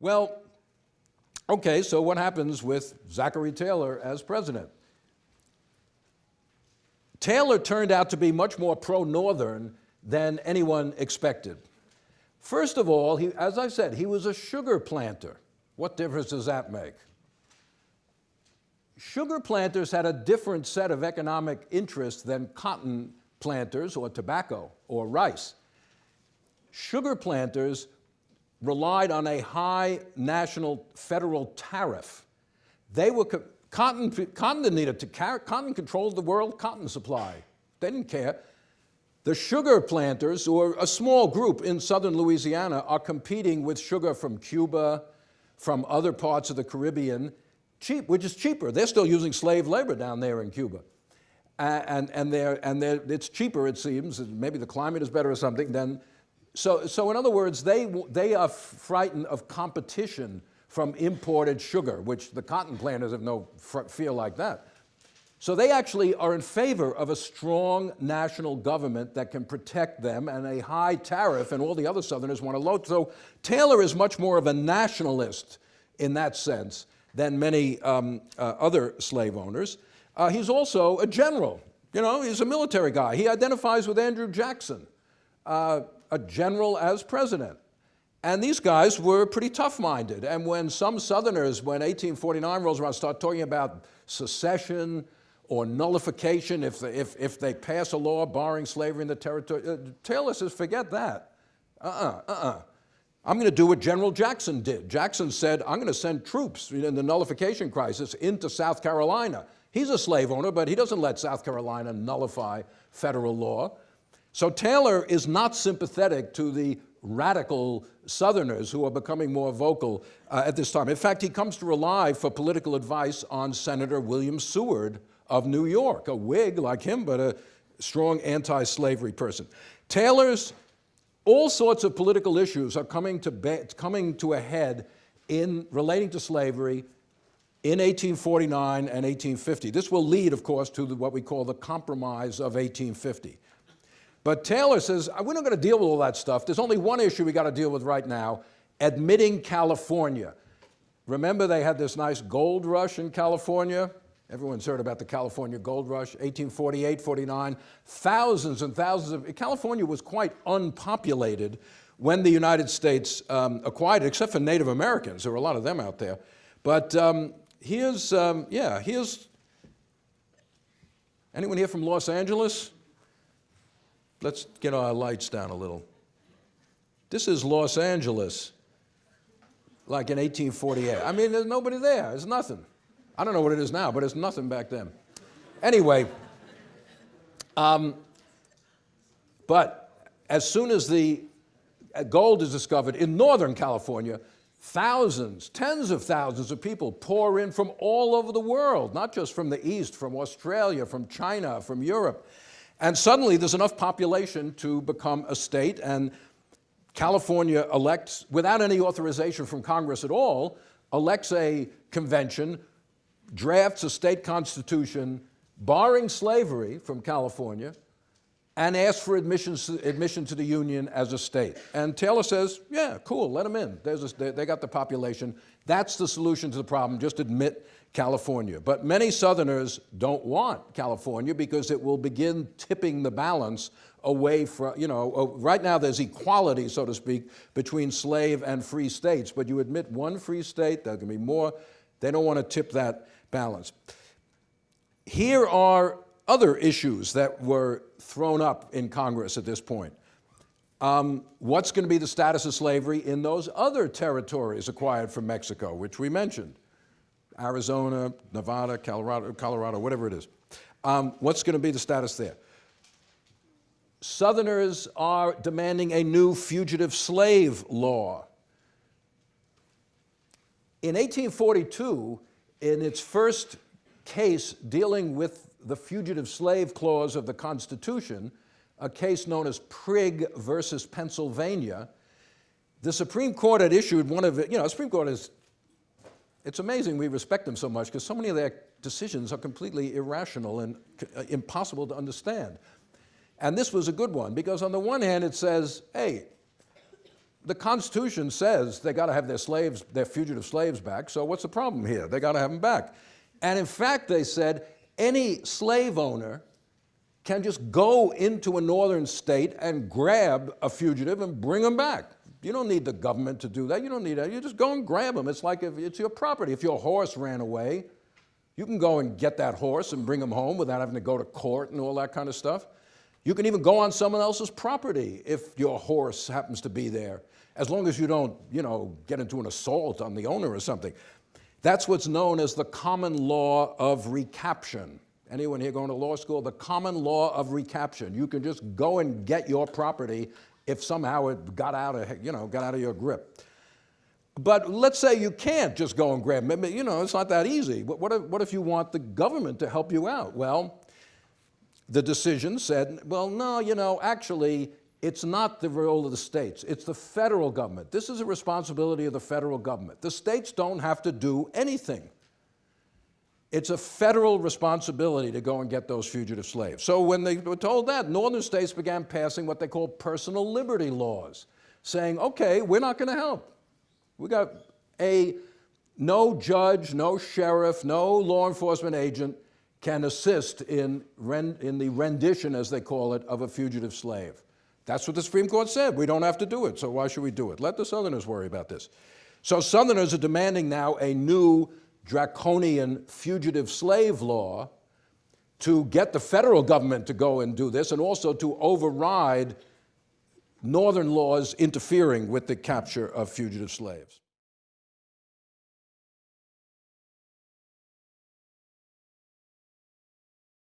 Well, okay, so what happens with Zachary Taylor as president? Taylor turned out to be much more pro-Northern than anyone expected. First of all, he, as I said, he was a sugar planter. What difference does that make? Sugar planters had a different set of economic interests than cotton planters or tobacco or rice. Sugar planters relied on a high national federal tariff. They were, cotton, cotton didn't need it, cotton controlled the world cotton supply. They didn't care. The sugar planters, or a small group in southern Louisiana, are competing with sugar from Cuba, from other parts of the Caribbean, cheap, which is cheaper. They're still using slave labor down there in Cuba. And, and, they're, and they're, it's cheaper, it seems, maybe the climate is better or something, than, so, so in other words, they, they are frightened of competition from imported sugar, which the cotton planters have no feel like that. So they actually are in favor of a strong national government that can protect them and a high tariff, and all the other Southerners want to low. So Taylor is much more of a nationalist in that sense than many um, uh, other slave owners. Uh, he's also a general. You know, he's a military guy. He identifies with Andrew Jackson, uh, a general as president. And these guys were pretty tough-minded. And when some Southerners, when 1849 rolls around, start talking about secession, or nullification if, if, if they pass a law barring slavery in the territory. Uh, Taylor says, forget that. Uh-uh, uh-uh. I'm going to do what General Jackson did. Jackson said, I'm going to send troops in the nullification crisis into South Carolina. He's a slave owner, but he doesn't let South Carolina nullify federal law. So Taylor is not sympathetic to the radical Southerners who are becoming more vocal uh, at this time. In fact, he comes to rely for political advice on Senator William Seward of New York, a Whig like him, but a strong anti-slavery person. Taylor's all sorts of political issues are coming to, coming to a head in relating to slavery in 1849 and 1850. This will lead, of course, to the, what we call the Compromise of 1850. But Taylor says, we're not going to deal with all that stuff. There's only one issue we got to deal with right now, admitting California. Remember they had this nice gold rush in California? Everyone's heard about the California gold rush, 1848, 49. Thousands and thousands of, California was quite unpopulated when the United States um, acquired it, except for Native Americans. There were a lot of them out there. But um, here's, um, yeah, here's, anyone here from Los Angeles? Let's get our lights down a little. This is Los Angeles, like in 1848. I mean, there's nobody there, there's nothing. I don't know what it is now, but it's nothing back then. Anyway, um, but as soon as the uh, gold is discovered in Northern California, thousands, tens of thousands of people pour in from all over the world, not just from the East, from Australia, from China, from Europe. And suddenly there's enough population to become a state and California elects, without any authorization from Congress at all, elects a convention drafts a state constitution barring slavery from California and asks for admission to the Union as a state. And Taylor says, yeah, cool, let them in. A, they got the population. That's the solution to the problem, just admit California. But many Southerners don't want California because it will begin tipping the balance away from, you know, right now there's equality, so to speak, between slave and free states, but you admit one free state, there can be more, they don't want to tip that balance. Here are other issues that were thrown up in Congress at this point. Um, what's going to be the status of slavery in those other territories acquired from Mexico, which we mentioned? Arizona, Nevada, Colorado, Colorado whatever it is. Um, what's going to be the status there? Southerners are demanding a new fugitive slave law. In 1842, in its first case dealing with the fugitive slave clause of the Constitution, a case known as Prigg versus Pennsylvania, the Supreme Court had issued one of you know, the Supreme Court is, it's amazing we respect them so much because so many of their decisions are completely irrational and uh, impossible to understand. And this was a good one because on the one hand it says, hey, the Constitution says they got to have their slaves, their fugitive slaves back, so what's the problem here? They got to have them back. And in fact, they said any slave owner can just go into a northern state and grab a fugitive and bring him back. You don't need the government to do that. You don't need that. You just go and grab them. It's like if it's your property. If your horse ran away, you can go and get that horse and bring him home without having to go to court and all that kind of stuff. You can even go on someone else's property if your horse happens to be there, as long as you don't, you know, get into an assault on the owner or something. That's what's known as the common law of recaption. Anyone here going to law school? The common law of recaption. You can just go and get your property if somehow it got out of, you know, got out of your grip. But let's say you can't just go and grab. You know, it's not that easy. What if, what if you want the government to help you out? Well, the decision said, well, no, you know, actually, it's not the role of the states. It's the federal government. This is a responsibility of the federal government. The states don't have to do anything. It's a federal responsibility to go and get those fugitive slaves. So when they were told that, northern states began passing what they call personal liberty laws, saying, okay, we're not going to help. We got a no judge, no sheriff, no law enforcement agent can assist in, in the rendition, as they call it, of a fugitive slave. That's what the Supreme Court said. We don't have to do it, so why should we do it? Let the Southerners worry about this. So Southerners are demanding now a new draconian fugitive slave law to get the federal government to go and do this and also to override northern laws interfering with the capture of fugitive slaves.